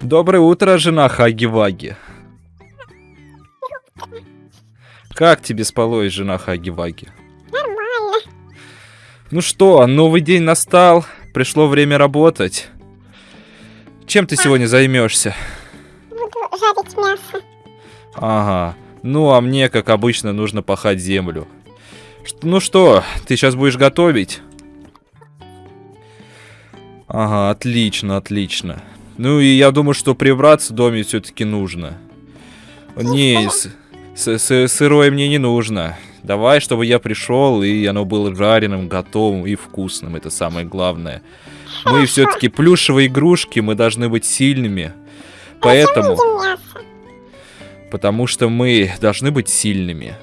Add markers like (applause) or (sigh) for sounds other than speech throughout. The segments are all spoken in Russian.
Доброе утро, жена Хаги-Ваги. Как тебе спалось, жена Хаги-Ваги? Нормально. Ну что, новый день настал, пришло время работать. Чем ты сегодня займешься? Буду жарить мясо. Ага. Ну, а мне, как обычно, нужно пахать землю. Ну что, ты сейчас будешь готовить? Ага, отлично, отлично. Ну и я думаю, что прибраться в доме все-таки нужно. Не, с- с- с- сырое мне не нужно. Давай, чтобы я пришел, и оно было жареным, готовым и вкусным. Это самое главное. Мы все-таки плюшевые игрушки, мы должны быть сильными. Поэтому... Потому что мы должны быть сильными.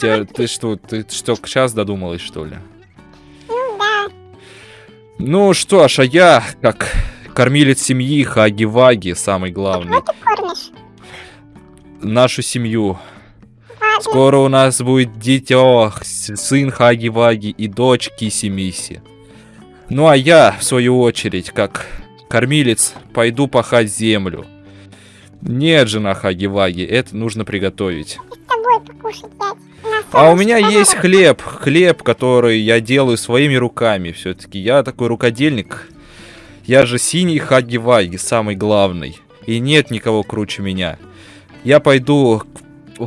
Тебя- ты что, ты что, сейчас додумалась, что ли? Ну. Ну что ж, а я, как кормилец семьи Хаги-Ваги, самый главный, Ты кормишь. нашу семью. Ладно. Скоро у нас будет дитё, сын Хаги-Ваги и дочь Киси-Миси. Ну а я, в свою очередь, как кормилец, пойду пахать землю. Нет, жена Хаги-Ваги, это нужно приготовить. С тобой покушать взять. А у меня есть хлеб, хлеб, который я делаю своими руками. Все-таки я такой рукодельник. Я же синий Хаги-Ваги, самый главный. И нет никого круче меня. Я пойду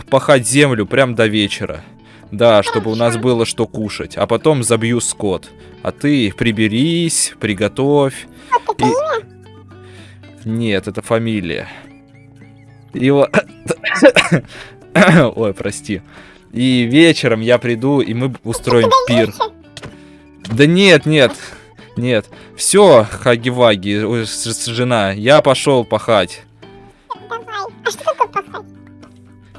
пахать землю прям до вечера. Да, чтобы у нас было что кушать. А потом забью скот. А ты приберись, приготовь. Это И-? Нет, это фамилия. Его... (coughs) Ой, прости. И вечером я приду, и мы устроим пир. Да нет, нет, нет. Все, Хаги-Ваги, жена, я пошел пахать. Давай. А что такое пахать?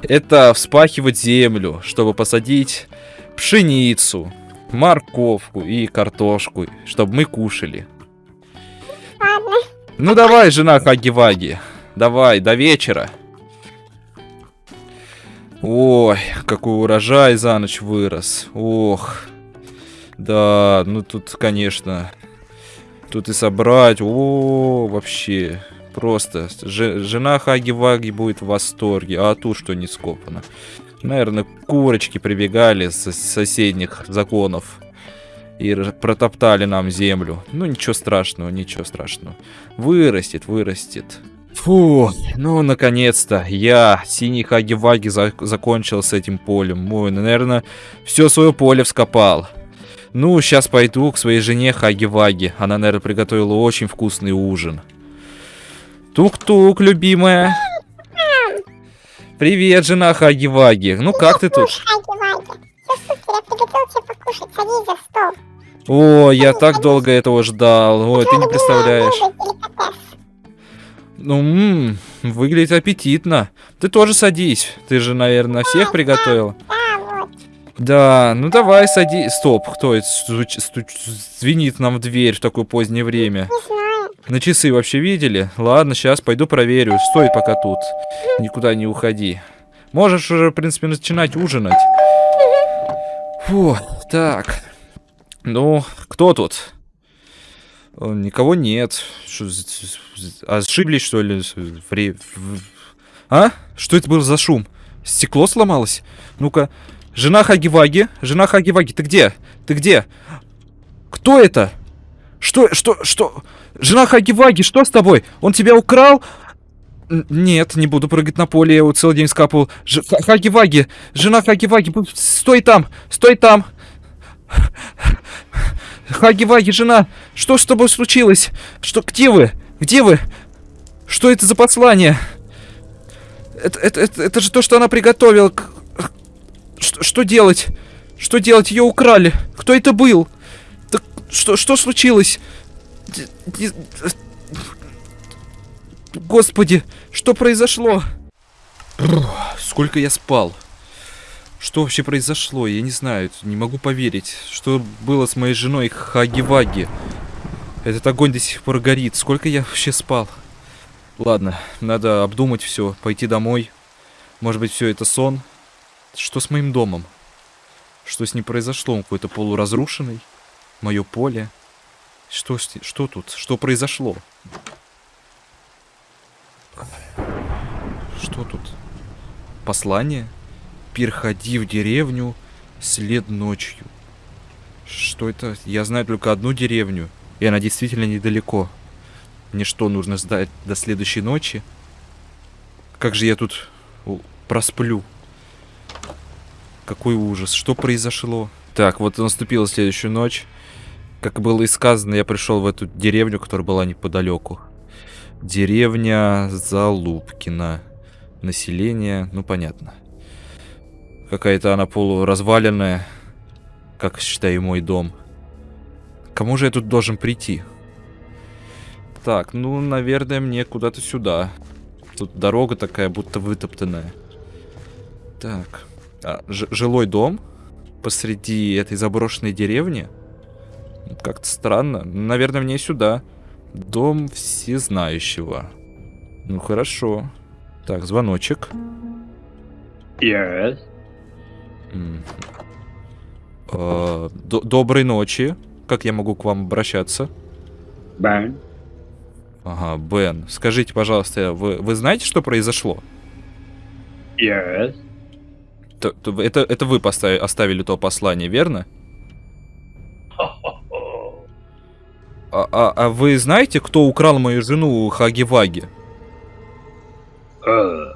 Это вспахивать землю, чтобы посадить пшеницу, морковку и картошку, чтобы мы кушали. Ладно. Ну давай, жена Хаги-Ваги, давай, до вечера. Ой, какой урожай за ночь вырос. Ох. Да, ну тут, конечно, тут и собрать. О, вообще. Просто. Же- жена Хаги-Ваги будет в восторге. А тут что не скопано. Наверное, курочки прибегали с соседних законов. И протоптали нам землю. Ну, ничего страшного, ничего страшного. Вырастет, вырастет. Фу, ну, наконец-то, я, синий Хаги-Ваги, за- закончил с этим полем. Ой, ну, наверное, все свое поле вскопал. Ну, сейчас пойду к своей жене Хаги-Ваги. Она, наверное, приготовила очень вкусный ужин. Тук-тук, любимая. Привет, жена Хаги-Ваги. Ну, как ты тут? О, я так долго этого ждал. Ой, ты не представляешь. Ну, м, выглядит аппетитно. Ты тоже садись. Ты же, наверное, всех приготовил. Да, ну давай садись. Стоп, кто это стуч- стуч- звенит нам в дверь в такое позднее время? На часы вообще видели? Ладно, сейчас пойду проверю. Стой пока тут. Никуда не уходи. Можешь уже, в принципе, начинать ужинать. Фу, так. Ну, кто тут? Никого нет. Что, ошиблись, что ли? Вре- А? Что это был за шум? Стекло сломалось? Ну-ка. Жена Хаги-Ваги? Жена Хаги-Ваги, ты где? Ты где? Кто это? Что, что, что? Жена Хаги-Ваги, что с тобой? Он тебя украл? Нет, не буду прыгать на поле, я его целый день скапывал. Ж- Ха- Хаги-Ваги, жена Хаги-Ваги, стой там, стой там. Хаги-Ваги, жена, что с тобой случилось? Что, где вы? Где вы? Что это за послание? Это, это, это, это же то, что она приготовила. Что, что делать? Что делать? Ее украли. Кто это был? Так что, что случилось? Господи, что произошло? Сколько я спал? Что вообще произошло? Я не знаю, не могу поверить. Что было с моей женой Хаги-Ваги? Этот огонь до сих пор горит. Сколько я вообще спал? Ладно, надо обдумать все, пойти домой. Может быть, все это сон? Что с моим домом? Что с ним произошло? Он какой-то полуразрушенный? Мое поле? Что, что тут? Что произошло? Что тут? Послание? Переходи в деревню след ночью. Что это? Я знаю только одну деревню. И она действительно недалеко. Мне что, нужно ждать до следующей ночи? Как же я тут просплю? Какой ужас. Что произошло? Так, вот наступила следующая ночь. Как было и сказано, я пришел в эту деревню, которая была неподалеку. Деревня Залупкина. Население, ну понятно. Какая-то она полуразваленная, как считаю мой дом. Кому же я тут должен прийти? Так, ну, наверное, мне куда-то сюда. Тут дорога такая, будто вытоптанная. Так. А, жилой дом посреди этой заброшенной деревни? Ну, Как-то странно. Наверное, мне сюда. Дом всезнающего. Ну, хорошо. Так, звоночек. Yes. А, до- доброй ночи. Как я могу к вам обращаться? Бен. Ага, Бен. Скажите, пожалуйста, вы, вы знаете, что произошло? Yes. Т- т- Это, это вы постави- оставили то послание, верно? А, а- а вы знаете, кто украл мою жену Хаги-Ваги? Uh.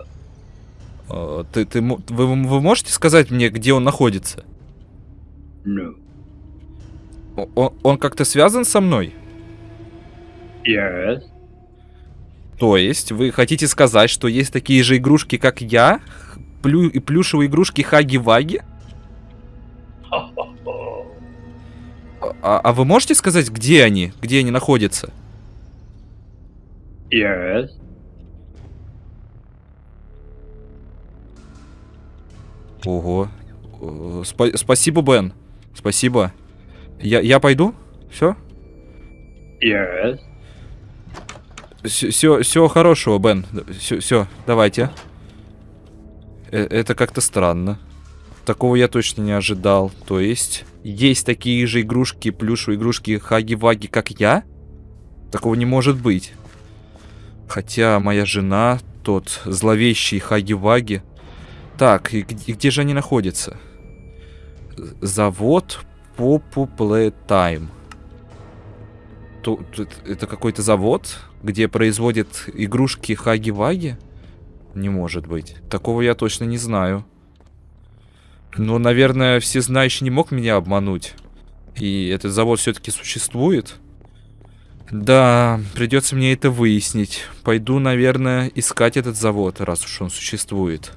А, ты, ты, вы, вы можете сказать мне, где он находится? No. Он, он как-то связан со мной? Yes. То есть, вы хотите сказать, что есть такие же игрушки, как я? Плю, и плюшевые игрушки Хаги-Ваги? А, а вы можете сказать, где они? Где они находятся? Yes. Ого. Э, спа- спасибо, Бен. Спасибо. Я, я пойду? Все? Yes. Все, все хорошего, Бен. Все, все, давайте. Э, это как-то странно. Такого я точно не ожидал. То есть, есть такие же игрушки, плюшевые игрушки Хаги-Ваги, как я? Такого не может быть. Хотя моя жена, тот зловещий Хаги-Ваги. Так, и где, где же они находятся? Завод Попу Playtime. Ту- тут это какой-то завод, где производят игрушки Хаги-Ваги? Не может быть. Такого я точно не знаю. Но, наверное, всезнающий не мог меня обмануть. И этот завод все-таки существует. Да, придется мне это выяснить. Пойду, наверное, искать этот завод, раз уж он существует.